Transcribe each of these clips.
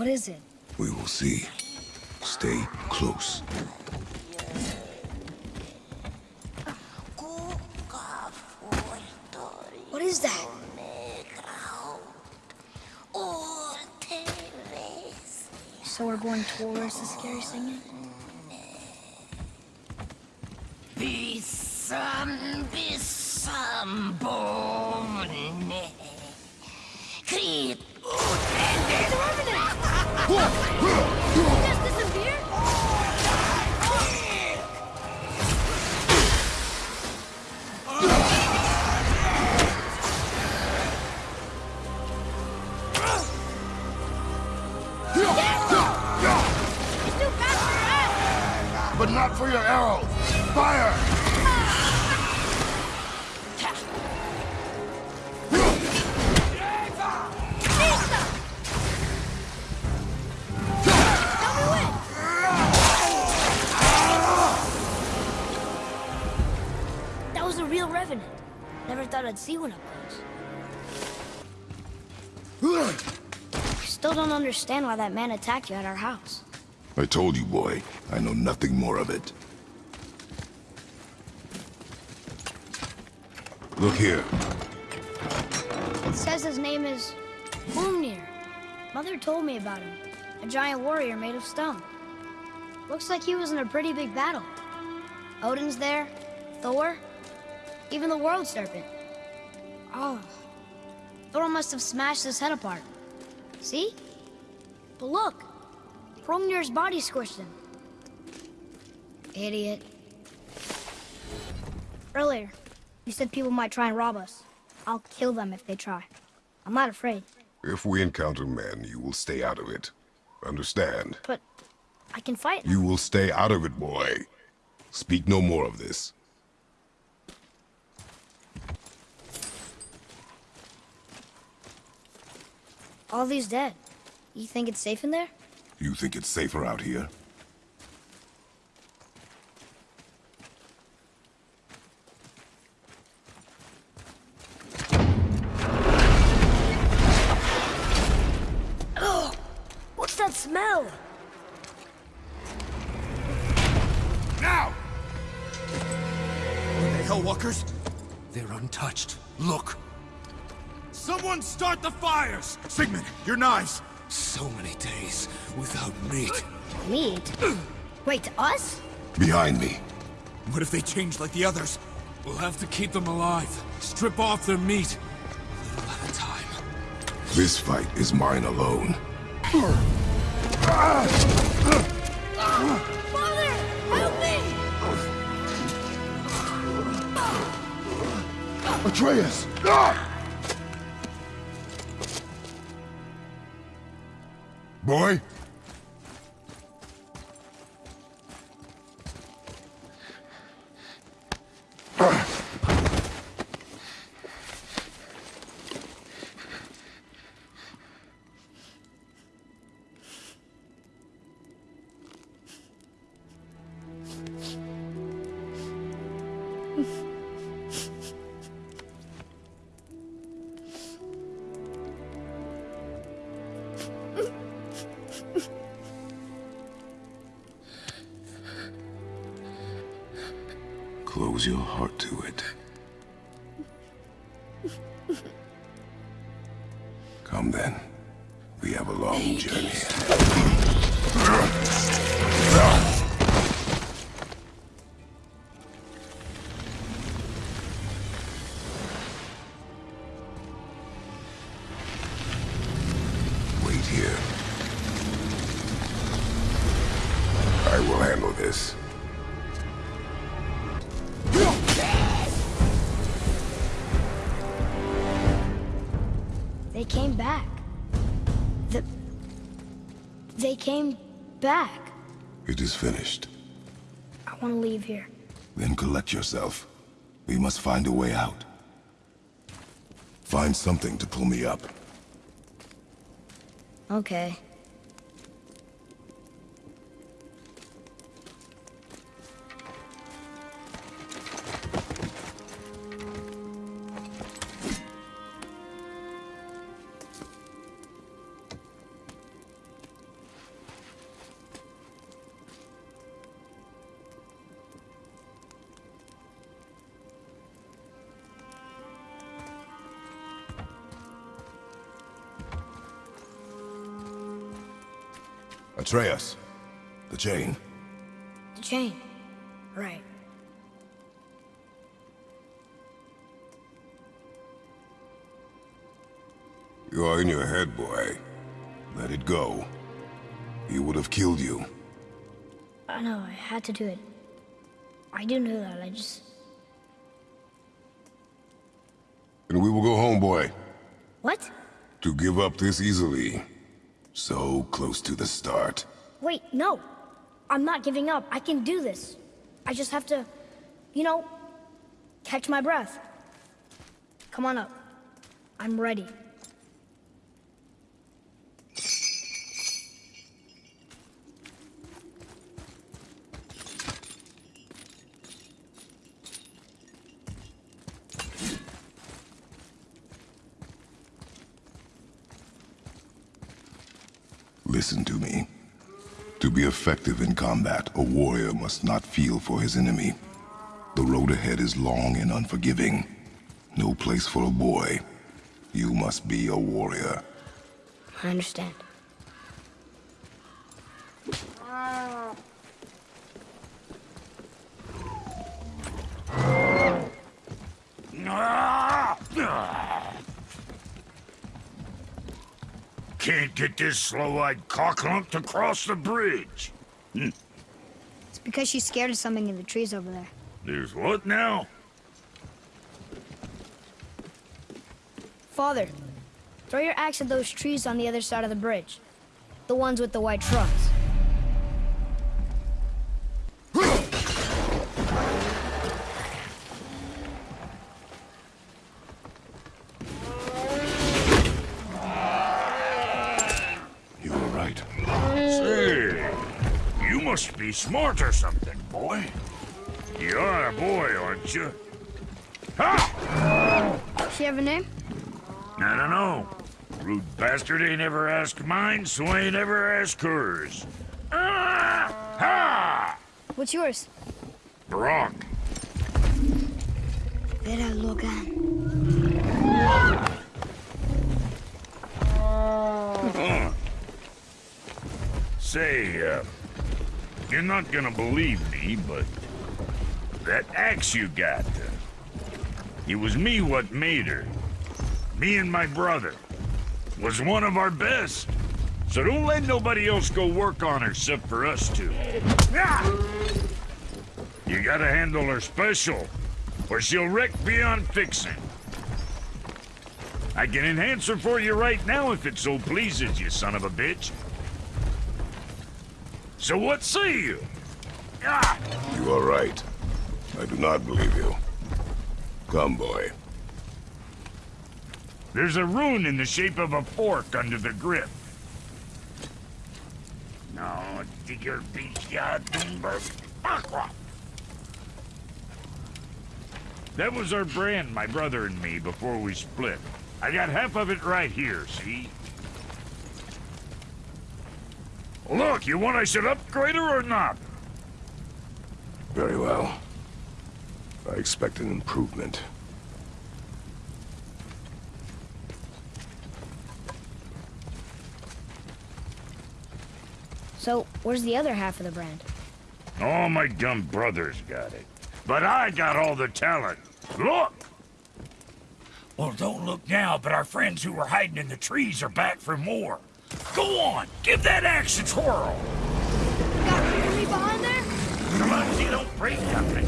What is it? We will see. Stay close. What is that? So we're going towards the scary singing? Bisam, bisam, bone. Krit, 哇呵 I'd see one up close. Still don't understand why that man attacked you at our house. I told you, boy. I know nothing more of it. Look here. It says his name is Hrungnir. Mother told me about him. A giant warrior made of stone. Looks like he was in a pretty big battle. Odin's there, Thor, even the World Serpent. Oh, Thor must have smashed his head apart. See? But look, Hrungnir's body squished him. Idiot. Earlier, you said people might try and rob us. I'll kill them if they try. I'm not afraid, If we encounter men, you will stay out of it. Understand? but I can fight. You will stay out of it, boy. Speak no more of this. All these dead. You think it's safe in there? You think it's safer out here? Oh, what's that smell? Now! Are they Hellwalkers? They're untouched. Look! Someone start the fires! Sigmund, your knives! So many days without meat. Meat? Wait, us? Behind me. What if they change like the others? We'll have to keep them alive. Strip off their meat. A little at a time. This fight is mine alone. Father! Help me! Atreus! Boy? Close your heart to it. Come then. We have a long journey. Came back. The... They came back. It is finished. I want to leave here. Then collect yourself. We must find a way out. Find something to pull me up. Okay. Atreus. The chain. The chain. Right. You are in your head, boy. Let it go. He would have killed you. I know, I had to do it. I do know that, I just... And we will go home, boy. What? To give up this easily. So close to the start. Wait, no. I'm not giving up. I can do this. I just have to, you know, catch my breath. Come on up. I'm ready. Listen to me. To be effective in combat, a warrior must not feel for his enemy. The road ahead is long and unforgiving. No place for a boy. You must be a warrior. I understand. Ah! Can't get this slow-eyed cocklump to cross the bridge. Hmm. It's because she's scared of something in the trees over there. There's what now? Father, throw your axe at those trees on the other side of the bridge. The ones with the white trunks. You were right. Say, you must be smart or something, boy. You are a boy, aren't you? Ha! She have a name? I don't know. Rude bastard ain't ever asked mine, so ain't ever asked hers. Ah! Ha! What's yours? Brok. Vera Logan. Say, uh, you're not gonna believe me, but that axe you got, uh, it was me what made her. Me and my brother. Was one of our best. So don't let nobody else go work on her except for us two. You gotta handle her special, or she'll wreck beyond fixing. I can enhance her for you right now if it so pleases you, son of a bitch. So what say you? Ah! You are right. I do not believe you. Come, boy. There's a rune in the shape of a fork under the grip. No, digger beach Aqua. That was our brand, my brother and me, before we split. I got half of it right here, see? Look, you want I should upgrade her or not? Very well. I expect an improvement. So, where's the other half of the brand? All my dumb brothers got it. But I got all the talent. Look! Well, don't look now, but our friends who were hiding in the trees are back for more. Go on, give that axe a twirl. Got enemy behind there? Come on, so you don't break nothing.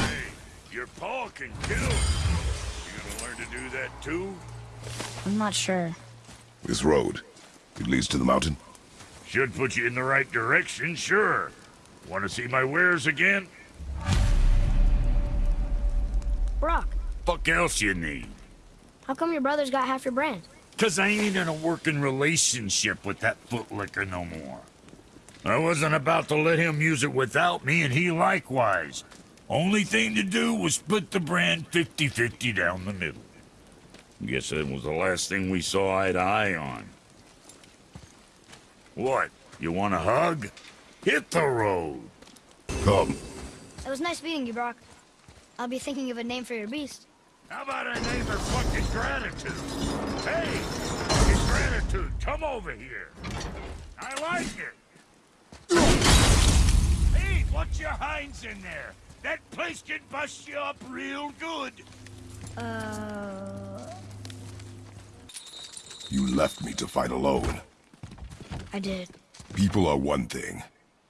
Hey, your paw can kill. You gonna learn to do that too? I'm not sure. This road, it leads to the mountain? Should put you in the right direction, sure. Want to see my wares again? Brok, Fuck else you need? How come your brother's got half your brand? Cause I ain't in a working relationship with that footlicker no more. I wasn't about to let him use it without me, and he likewise. Only thing to do was split the brand 50-50 down the middle. Guess that was the last thing we saw eye to eye on. What? You want a hug? Hit the road. Come. It was nice meeting you, Brok. I'll be thinking of a name for your beast. How about I name her fucking gratitude? Hey, fucking gratitude. Come over here. I like it. Hey, watch your hinds in there. That place can bust you up real good. Uh, You left me to fight alone. I did. People are one thing.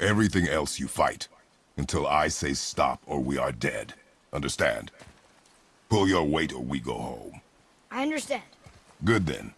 Everything else you fight. Until I say stop or we are dead. Understand? Pull your weight or we go home. I understand. Good then.